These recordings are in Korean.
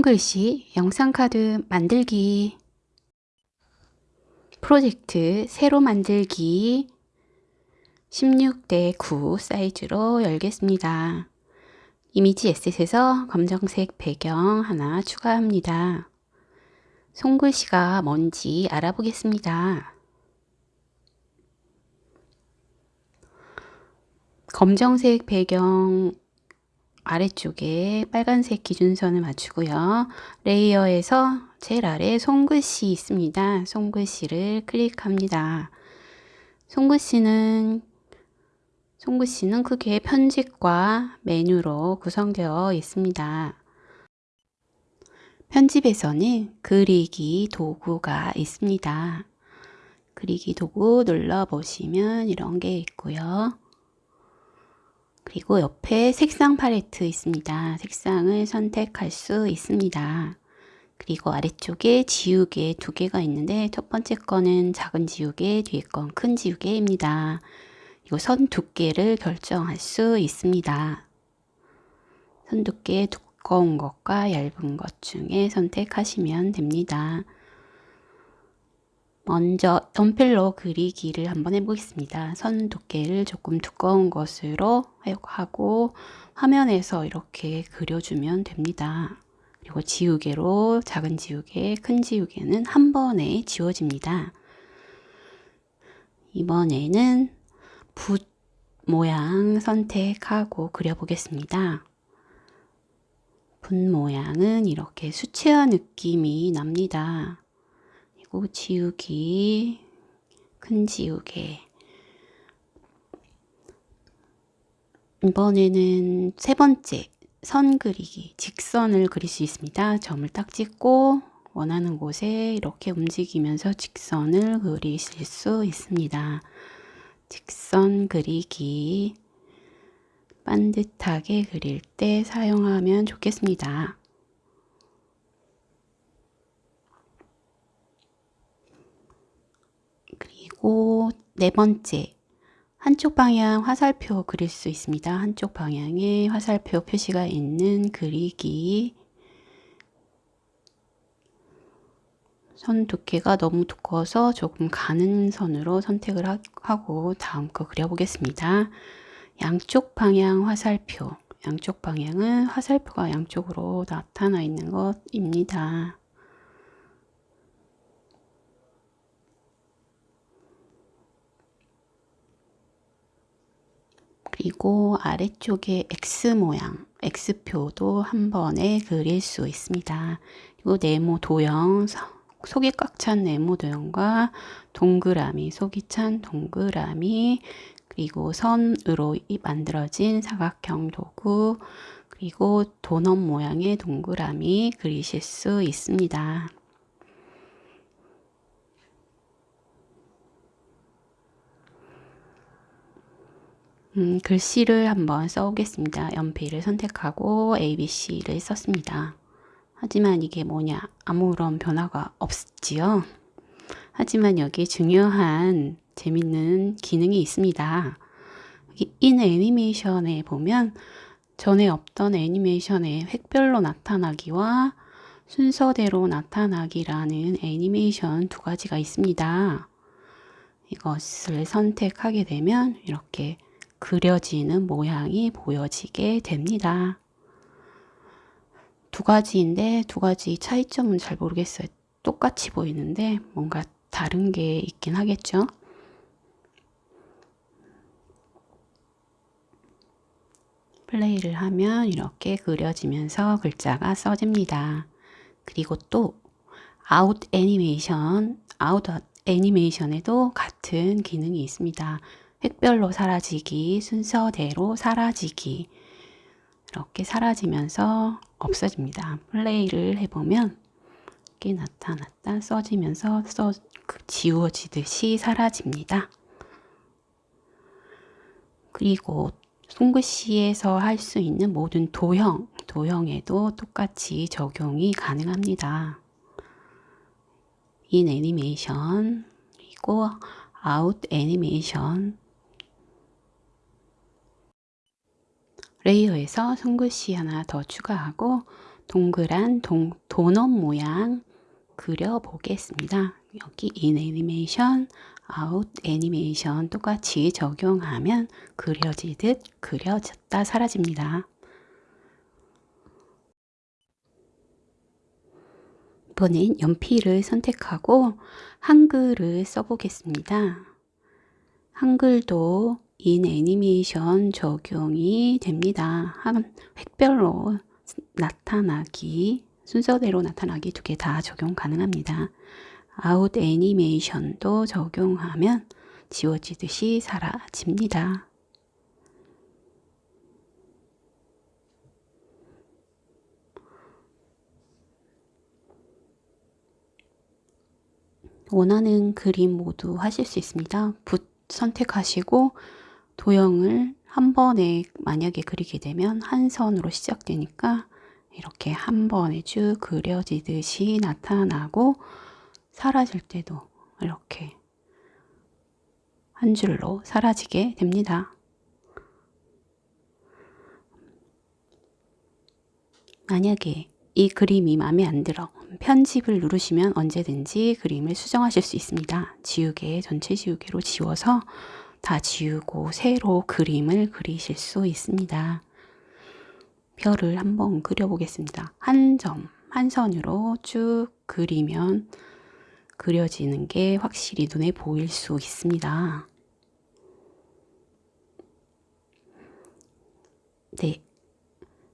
손글씨 영상카드 만들기 프로젝트 새로 만들기 16대 9 사이즈로 열겠습니다. 이미지 에셋에서 검정색 배경 하나 추가합니다. 손글씨가 뭔지 알아보겠습니다. 검정색 배경 아래쪽에 빨간색 기준선을 맞추고요. 레이어에서 제일 아래 손글씨 있습니다. 손글씨를 클릭합니다. 손글씨는 손글씨는 크게 편집과 메뉴로 구성되어 있습니다. 편집에서는 그리기 도구가 있습니다. 그리기 도구 눌러보시면 이런 게 있고요. 그리고 옆에 색상 팔레트 있습니다. 색상을 선택할 수 있습니다. 그리고 아래쪽에 지우개 두 개가 있는데 첫 번째 거는 작은 지우개, 뒤에 건 큰 지우개입니다. 그리고 선 두께를 결정할 수 있습니다. 선 두께 두꺼운 것과 얇은 것 중에 선택하시면 됩니다. 먼저 연필로 그리기를 한번 해보겠습니다. 선 두께를 조금 두꺼운 것으로 하고 화면에서 이렇게 그려주면 됩니다. 그리고 지우개로 작은 지우개, 큰 지우개는 한 번에 지워집니다. 이번에는 붓 모양 선택하고 그려보겠습니다. 붓 모양은 이렇게 수채화 느낌이 납니다. 그리고 지우기, 큰 지우개. 이번에는 세 번째 선 그리기, 직선을 그릴 수 있습니다. 점을 딱 찍고 원하는 곳에 이렇게 움직이면서 직선을 그리실 수 있습니다. 직선 그리기 반듯하게 그릴 때 사용하면 좋겠습니다. 그리고 네 번째, 한쪽 방향 화살표 그릴 수 있습니다. 한쪽 방향에 화살표 표시가 있는 그리기 선 두께가 너무 두꺼워서 조금 가는 선으로 선택을 하고 다음 거 그려보겠습니다. 양쪽 방향 화살표 양쪽 방향은 화살표가 양쪽으로 나타나 있는 것입니다. 그리고 아래쪽에 X 모양, X표도 한 번에 그릴 수 있습니다. 그리고 네모 도형, 속이 꽉 찬 네모 도형과 동그라미, 속이 찬 동그라미, 그리고 선으로 만들어진 사각형 도구, 그리고 도넛 모양의 동그라미 그리실 수 있습니다. 음, 글씨를 한번 써오겠습니다. 연필을 선택하고 ABC를 썼습니다. 하지만 이게 뭐냐 아무런 변화가 없지요. 하지만 여기 중요한 재밌는 기능이 있습니다. 인 애니메이션에 보면 전에 없던 애니메이션의 획별로 나타나기와 순서대로 나타나기라는 애니메이션 두 가지가 있습니다. 이것을 선택하게 되면 이렇게 그려지는 모양이 보여지게 됩니다. 두 가지인데 두 가지 차이점은 잘 모르겠어요. 똑같이 보이는데 뭔가 다른 게 있긴 하겠죠. 플레이를 하면 이렇게 그려지면서 글자가 써집니다. 그리고 또 아웃 애니메이션, 아웃 애니메이션에도 같은 기능이 있습니다. 획별로 사라지기, 순서대로 사라지기 이렇게 사라지면서 없어집니다. 플레이를 해보면 이렇게 나타났다 써지면서 써, 그 지워지듯이 사라집니다. 그리고 손글씨에서 할 수 있는 모든 도형, 도형에도 똑같이 적용이 가능합니다. in 애니메이션, 그리고 아웃 애니메이션 레이어에서 손글씨 하나 더 추가하고 동그란 동, 도넛 모양 그려보겠습니다. 여기 in 애니메이션, 아웃 애니메이션 똑같이 적용하면 그려지듯 그려졌다 사라집니다. 이번엔 연필을 선택하고 한글을 써보겠습니다. 한글도 in 애니메이션 적용이 됩니다. 한 획별로 나타나기, 순서대로 나타나기 두 개 다 적용 가능합니다. 아웃 애니메이션도 적용하면 지워지듯이 사라집니다. 원하는 그림 모두 하실 수 있습니다. 붓 선택하시고 도형을 한 번에 만약에 그리게 되면 한 선으로 시작되니까 이렇게 한 번에 쭉 그려지듯이 나타나고 사라질 때도 이렇게 한 줄로 사라지게 됩니다. 만약에 이 그림이 마음에 안 들어 편집을 누르시면 언제든지 그림을 수정하실 수 있습니다. 지우개, 전체 지우개로 지워서 다 지우고 새로 그림을 그리실 수 있습니다. 별을 한번 그려보겠습니다. 한 점, 한 선으로 쭉 그리면 그려지는 게 확실히 눈에 보일 수 있습니다. 네.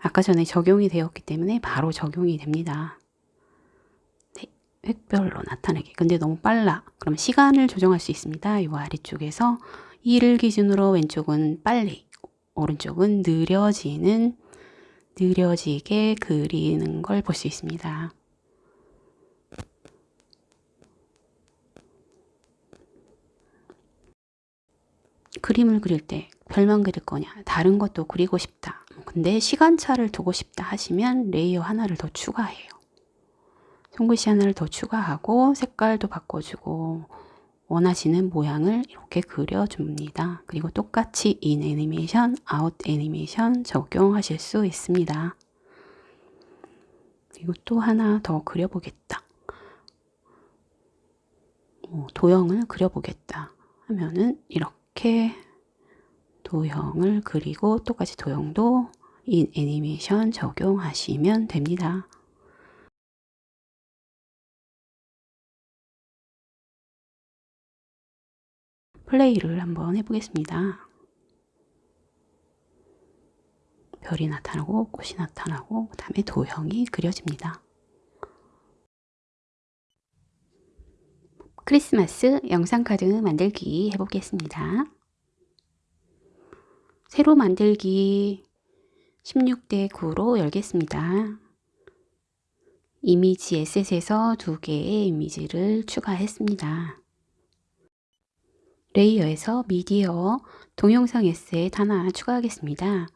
아까 전에 적용이 되었기 때문에 바로 적용이 됩니다. 네, 획별로 나타내기. 근데 너무 빨라. 그럼 시간을 조정할 수 있습니다. 이 아래쪽에서 1을 기준으로 왼쪽은 빨리, 오른쪽은 느려지는, 느려지게 그리는 걸 볼 수 있습니다. 그림을 그릴 때 별만 그릴 거냐, 다른 것도 그리고 싶다. 근데 시간차를 두고 싶다 하시면 레이어 하나를 더 추가해요. 손글씨 하나를 더 추가하고 색깔도 바꿔주고 원하시는 모양을 이렇게 그려줍니다. 그리고 똑같이 in 애니메이션, 아웃 애니메이션 적용하실 수 있습니다. 그리고 또 하나 더 그려보겠다. 어, 도형을 그려보겠다 하면은 이렇게 도형을 그리고 똑같이 도형도 인 애니메이션 적용하시면 됩니다. 플레이를 한번 해보겠습니다. 별이 나타나고 꽃이 나타나고 그 다음에 도형이 그려집니다. 크리스마스 영상카드 만들기 해보겠습니다. 새로 만들기 16대 9로 열겠습니다. 이미지 에셋에서 두 개의 이미지를 추가했습니다. 레이어에서 미디어 동영상 에셋 하나 추가하겠습니다.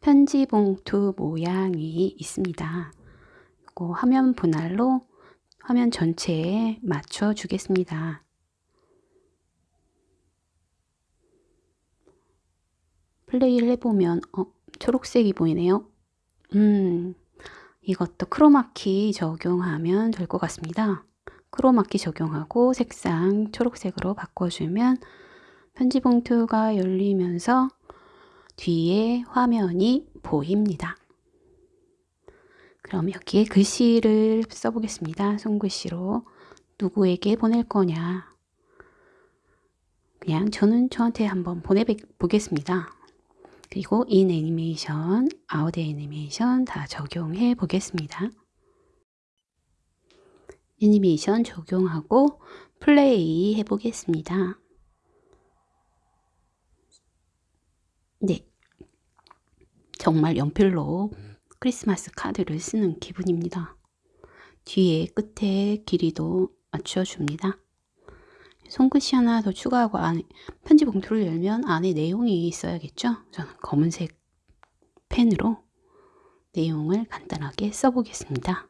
편지 봉투 모양이 있습니다. 이거 화면 분할로 화면 전체에 맞춰 주겠습니다. 플레이를 해보면 어, 초록색이 보이네요. 음, 이것도 크로마키 적용하면 될 것 같습니다. 크로마키 적용하고 색상 초록색으로 바꿔주면 편지 봉투가 열리면서 뒤에 화면이 보입니다. 그럼 여기에 글씨를 써보겠습니다. 손글씨로 누구에게 보낼 거냐 그냥 저는 저한테 한번 보내보겠습니다. 그리고 in 애니메이션, 아웃 애니메이션 다 적용해 보겠습니다. 애니메이션 적용하고 플레이 해 보겠습니다. 네. 정말 연필로 크리스마스 카드를 쓰는 기분입니다. 뒤에 끝에 길이도 맞춰줍니다. 손끝이 하나 더 추가하고 안에 편지 봉투를 열면 안에 내용이 있어야겠죠? 저는 검은색 펜으로 내용을 간단하게 써보겠습니다.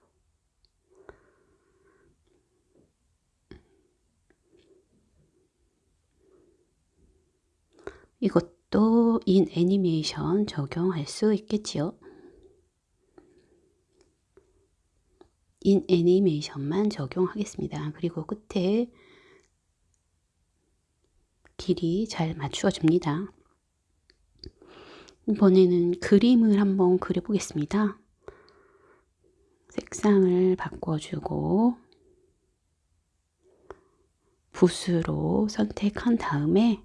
이것 도인 애니메이션 적용할 수 있겠지요. 인 애니메이션만 적용하겠습니다. 그리고 끝에 길이 잘 맞추어 줍니다. 이번에는 그림을 한번 그려보겠습니다. 색상을 바꿔주고 붓으로 선택한 다음에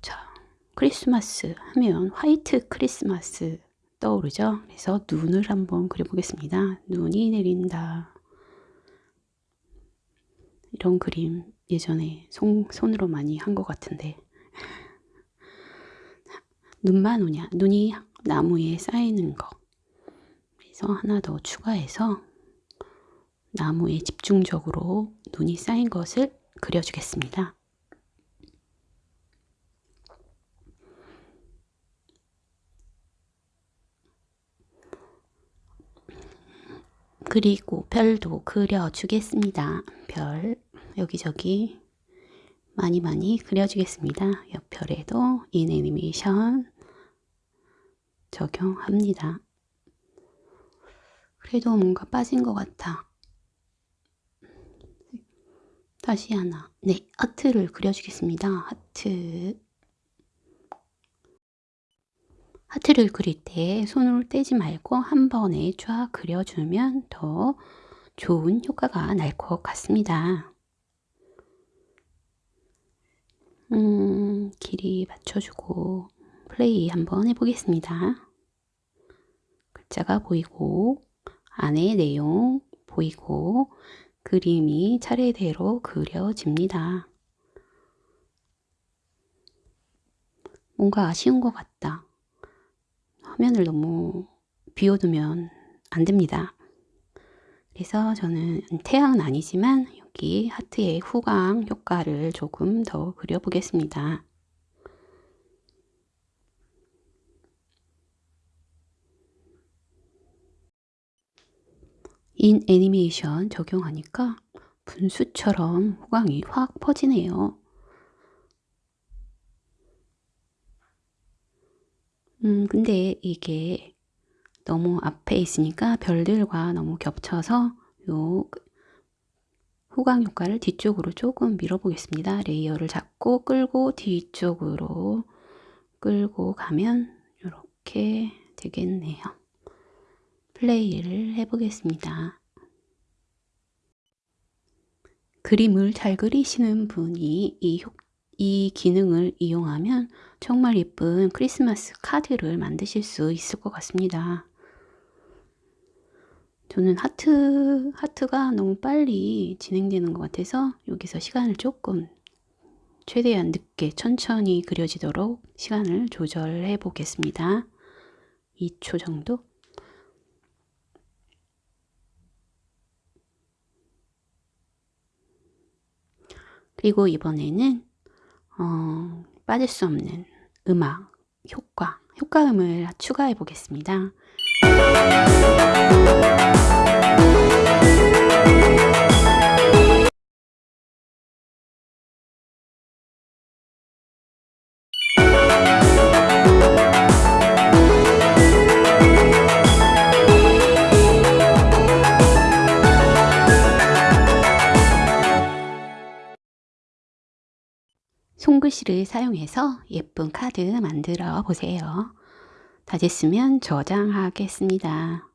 자 크리스마스 하면 화이트 크리스마스 떠오르죠? 그래서 눈을 한번 그려보겠습니다. 눈이 내린다. 이런 그림 예전에 손, 손으로 많이 한 것 같은데 눈만 오냐 눈이 나무에 쌓이는 거 그래서 하나 더 추가해서 나무에 집중적으로 눈이 쌓인 것을 그려주겠습니다. 그리고 별도 그려주겠습니다. 별 여기저기 많이 많이 그려주겠습니다. 옆별에도 인 애니메이션 적용합니다. 그래도 뭔가 빠진 것 같아. 다시 하나. 네, 하트를 그려주겠습니다. 하트. 하트를 그릴 때 손으로 떼지 말고 한 번에 쫙 그려주면 더 좋은 효과가 날 것 같습니다. 음, 길이 맞춰주고 플레이 한번 해보겠습니다. 글자가 보이고 안에 내용 보이고 그림이 차례대로 그려집니다. 뭔가 아쉬운 것 같다. 화면을 너무 비워두면 안 됩니다. 그래서 저는 태양은 아니지만 여기 하트의 후광 효과를 조금 더 그려보겠습니다. in 애니메이션 적용하니까 분수처럼 후광이 확 퍼지네요. 음, 근데 이게 너무 앞에 있으니까 별들과 너무 겹쳐서 요 후광 효과를 뒤쪽으로 조금 밀어 보겠습니다. 레이어를 잡고 끌고 뒤쪽으로 끌고 가면 이렇게 되겠네요. 플레이를 해보겠습니다. 그림을 잘 그리시는 분이 이, 효, 이 기능을 이용하면 정말 예쁜 크리스마스 카드를 만드실 수 있을 것 같습니다. 저는 하트, 하트가 너무 빨리 진행되는 것 같아서 여기서 시간을 조금 최대한 늦게 천천히 그려지도록 시간을 조절해 보겠습니다. 2초 정도. 그리고 이번에는 어, 빠질 수 없는 음악, 효과, 효과음을 추가해 보겠습니다. 손글씨를 사용해서 예쁜 카드 만들어 보세요. 다 됐으면 저장하겠습니다.